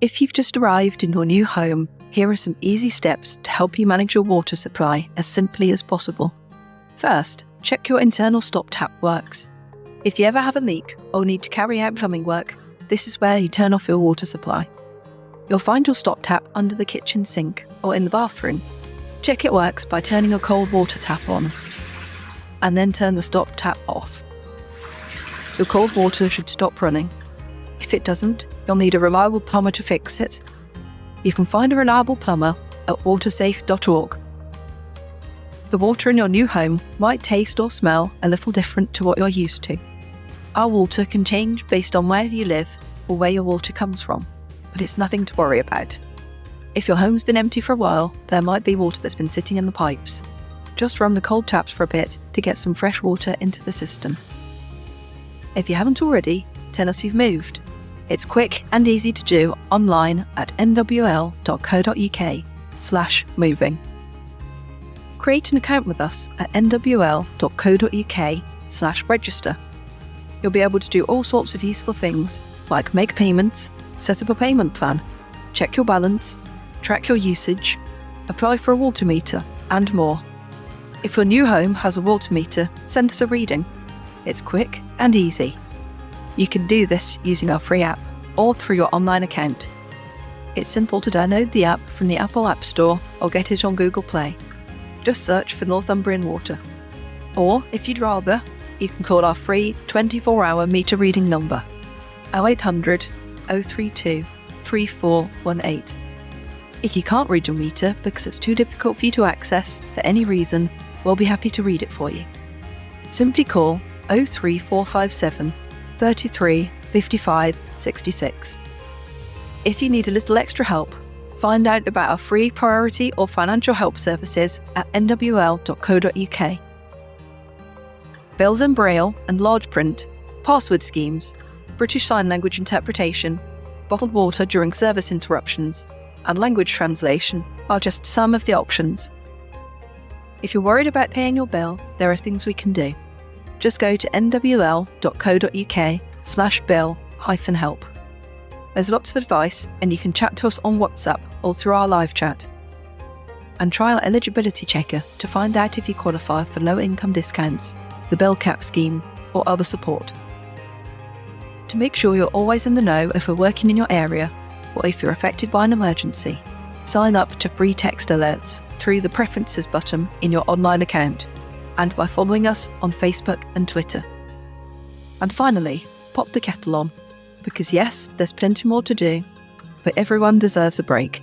If you've just arrived in your new home, here are some easy steps to help you manage your water supply as simply as possible. First, check your internal stop tap works. If you ever have a leak or need to carry out plumbing work, this is where you turn off your water supply. You'll find your stop tap under the kitchen sink or in the bathroom. Check it works by turning a cold water tap on and then turn the stop tap off. Your cold water should stop running. If it doesn't, you'll need a reliable plumber to fix it. You can find a reliable plumber at watersafe.org. The water in your new home might taste or smell a little different to what you're used to. Our water can change based on where you live or where your water comes from, but it's nothing to worry about. If your home's been empty for a while, there might be water that's been sitting in the pipes. Just run the cold taps for a bit to get some fresh water into the system. If you haven't already, tell us you've moved. It's quick and easy to do online at nwl.co.uk slash moving. Create an account with us at nwl.co.uk slash register. You'll be able to do all sorts of useful things like make payments, set up a payment plan, check your balance, track your usage, apply for a water meter, and more. If your new home has a water meter, send us a reading. It's quick and easy. You can do this using our free app or through your online account. It's simple to download the app from the Apple App Store or get it on Google Play. Just search for Northumbrian Water. Or, if you'd rather, you can call our free 24 hour meter reading number 0800 032 3418. If you can't read your meter because it's too difficult for you to access for any reason, we'll be happy to read it for you. Simply call 03457 33 55 66. If you need a little extra help, find out about our free priority or financial help services at nwl.co.uk. Bills in Braille and large print, password schemes, British Sign Language interpretation, bottled water during service interruptions, and language translation are just some of the options. If you're worried about paying your bill, there are things we can do. Just go to nwl.co.uk slash bill hyphen help. There's lots of advice and you can chat to us on WhatsApp or through our live chat. And try our eligibility checker to find out if you qualify for low income discounts, the bill cap scheme, or other support. To make sure you're always in the know if we're working in your area or if you're affected by an emergency, sign up to free text alerts through the Preferences button in your online account and by following us on Facebook and Twitter. And finally, pop the kettle on, because yes, there's plenty more to do, but everyone deserves a break.